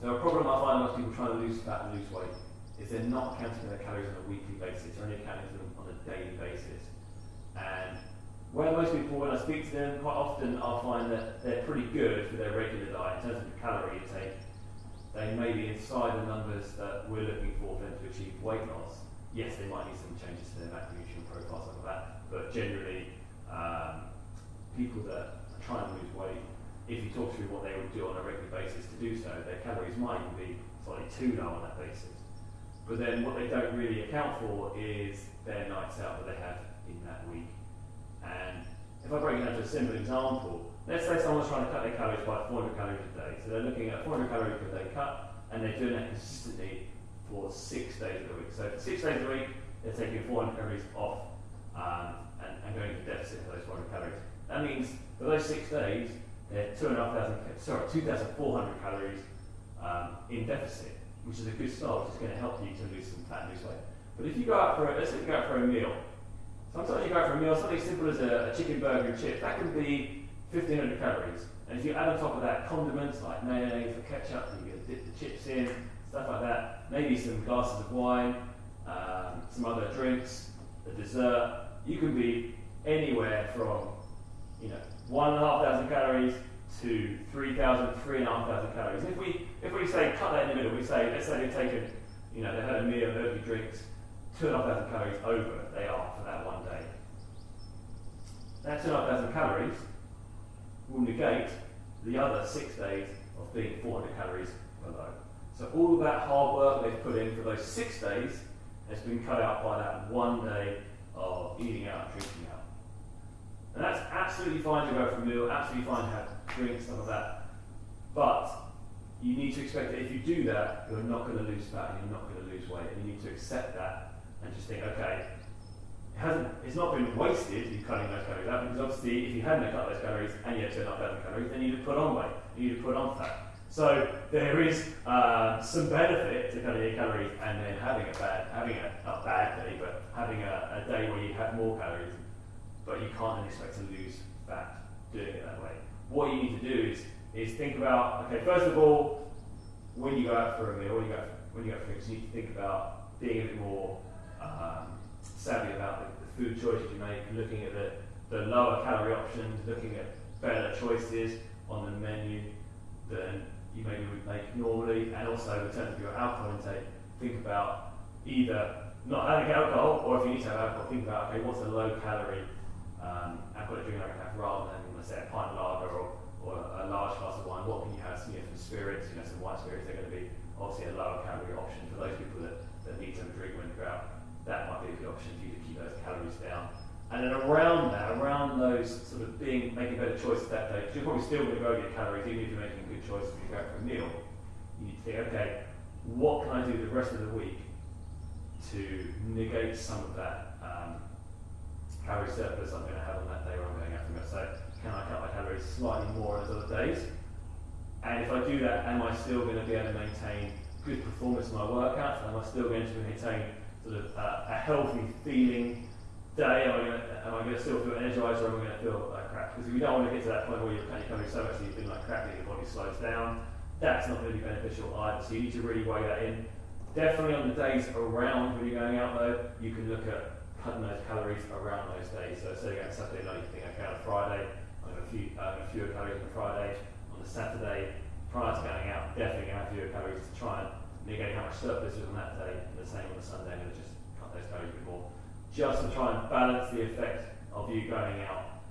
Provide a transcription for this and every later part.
So a problem I find most people trying to lose fat and lose weight is they're not counting their calories on a weekly basis, they're only counting them on a daily basis. And where most people, when I speak to them, quite often I'll find that they're pretty good for their regular diet in terms of the calorie intake. They may be inside the numbers that we're looking for them to achieve weight loss. Yes, they might need some changes to their macronutrient profiles like that, but generally, um, people that are trying to lose weight if you talk through what they would do on a regular basis to do so, their calories might be slightly too low on that basis. But then what they don't really account for is their nights out that they have in that week. And if I break it down to a simple example, let's say someone's trying to cut their calories by 400 calories a day. So they're looking at 400 calories per day cut, and they're doing that consistently for six days a week. So for six days a week, they're taking 400 calories off um, and, and going into deficit for those 400 calories. That means for those six days, they're two and a half thousand, sorry, 2,400 calories um, in deficit, which is a good start, which is going to help you to lose some fat and lose weight. But if you go out for, a, let's say you go out for a meal, sometimes you go out for a meal, something simple as a, a chicken burger and chips, that can be 1,500 calories. And if you add on top of that condiments like mayonnaise or ketchup, you can dip the chips in, stuff like that, maybe some glasses of wine, um, some other drinks, a dessert, you can be anywhere from, you know, one and a half thousand calories to 3,000, 3,500 calories. If we, if we say cut that in the middle, we say, let's say they've taken, you know, they've had a meal, had drinks, 2,500 calories over they are for that one day. That 2,500 calories will negate the other six days of being 400 calories below. So all of that hard work they've put in for those six days has been cut out by that one day of eating out, drinking. And that's absolutely fine to go for a meal, absolutely fine to have drinks, stuff like that. But you need to expect that if you do that, you're not going to lose fat and you're not going to lose weight. And you need to accept that and just think, okay, it hasn't, it's not been wasted, you cutting those calories out, because obviously if you hadn't cut those calories and you had 2,500 calories, then you'd have put on weight, you'd have put on fat. So there is uh, some benefit to cutting your calories and then having a bad, having a, a bad day, but having a, a day where you have more calories but you can't expect to lose fat doing it that way. What you need to do is, is think about, okay, first of all, when you go out for a meal, when you go out for, when you go for drinks, you need to think about being a bit more um, savvy about the, the, food choices you make, looking at the, the lower calorie options, looking at better choices on the menu than you maybe would make normally, and also in terms of your alcohol intake, think about either not having alcohol, or if you need to have alcohol, think about okay, what's a low calorie um, I've got a drink I can have rather than, let's say, a pint of lager or, or a large glass of wine. What can you have? You know, some spirits, you know, some white spirits, they're going to be obviously a lower calorie option for those people that, that need some drink when they're out. That might be a good option for you to keep those calories down. And then around that, around those sort of being making better choices that day, because you're probably still going to grow your calories, even if you're making good choices you go for a meal. You need to think, okay, what can I do the rest of the week to negate some of that um, calorie surplus I'm going to have on that day where I'm going out for meal. So can I cut my calories slightly more on those other days? And if I do that, am I still going to be able to maintain good performance in my workouts? Am I still going to maintain sort of uh, a healthy feeling day? Am I, going to, am I going to still feel energized or am I going to feel like crap? Because if we don't want to get to that point where you're cutting calories so much that you feel like crap that your body slows down. That's not going to be beneficial either. So you need to really weigh that in. Definitely on the days around when you're going out though, you can look at cutting those calories around those days. So say again Saturday night, you think, okay, on a Friday, I'm going to few, fewer calories on Friday. On the Saturday, prior to going out, definitely going to have fewer calories to try and negate how much surplus is on that day. And the same on the Sunday, I'm going to just cut those calories a bit more. Just to try and balance the effect of you going out.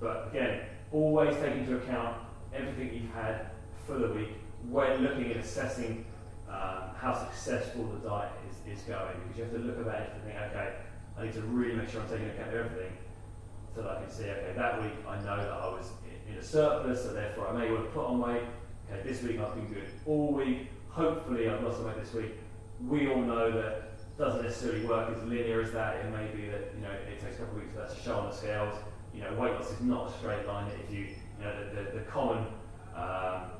But again, always take into account everything you've had for the week when looking at assessing um, how successful the diet is, is going. Because you have to look at that and think, okay, I need to really make sure I'm taking account of everything so that I can see, okay, that week I know that I was in a surplus, so therefore I may want to put on weight. Okay, this week I've been good all week. Hopefully I've lost some weight this week. We all know that doesn't necessarily work as linear as that. It may be that you know it takes a couple of weeks for that to show on the scales. You know, weight loss is not a straight line. If you, you know, the, the, the common um,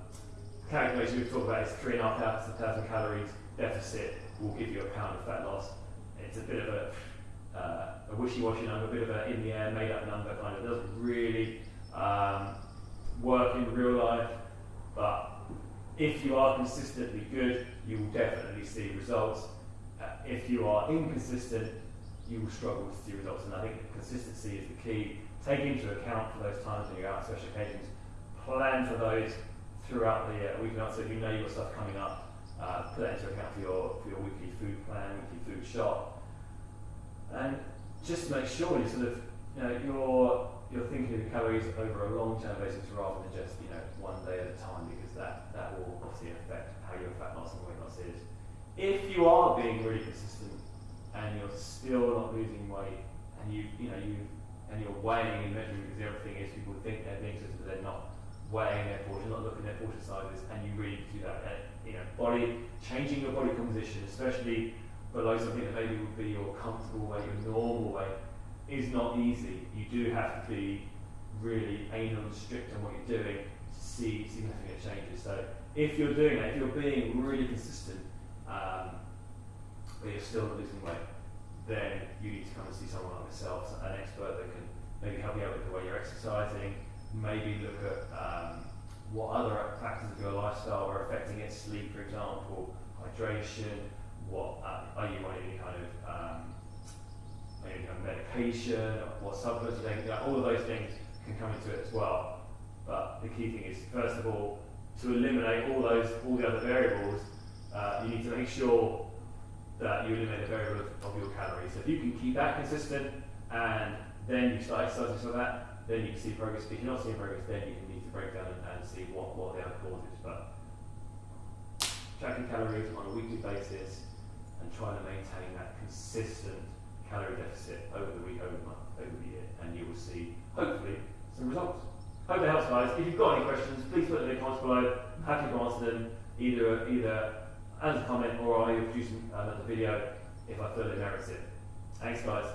calculation we've talked about is three and a half thousand calories deficit will give you a pound of fat loss. It's a bit of a a wishy-washy number, a bit of an in-the-air, made-up number, kind of doesn't really um, work in real life. But If you are consistently good, you will definitely see results. Uh, if you are inconsistent, you will struggle to see results. And I think consistency is the key. Take into account for those times when you're out on special occasions. Plan for those throughout the uh, week. So if you know you've got stuff coming up, uh, put that into account for your for your weekly food plan, weekly food shop, just to make sure you sort of you know you're you're thinking of calories over a long term basis rather than just you know one day at a time because that that will obviously affect how your fat loss and weight loss is. If you are being really consistent and you're still not losing weight and you you know you and you're weighing and measuring because other is people think they're being consistent but they're not weighing their portion, not looking at their portion sizes, and you really do that. You know, body changing your body composition, especially below something that maybe would be your comfortable weight, your normal weight, is not easy. You do have to be really anal and strict on what you're doing to see significant changes. So if you're doing that, if you're being really consistent, um, but you're still losing weight, then you need to come and see someone like myself, an expert that can maybe help you out with the way you're exercising, maybe look at um, what other factors of your lifestyle are affecting it, sleep, for example, hydration, what uh, are you on any kind of um, medication, what supplements are taking, all of those things can come into it as well. But the key thing is, first of all, to eliminate all those, all the other variables, uh, you need to make sure that you eliminate the variable of, of your calories. So if you can keep that consistent and then you start exercising for that, then you can see progress. If you're not seeing progress, then you need to break down and, and see what, what the other cause is. But tracking calories on a weekly basis and trying to maintain that consistent calorie deficit over the week, over the month, over the year, and you will see, hopefully, some results. Hope that helps, guys. If you've got any questions, please put them in the comments below. Happy to answer them either either as a comment or I'll produce another uh, video if I feel it merits it. Thanks, guys.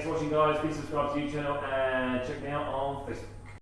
Thanks for watching guys, please subscribe to the YouTube channel and check me out on Facebook.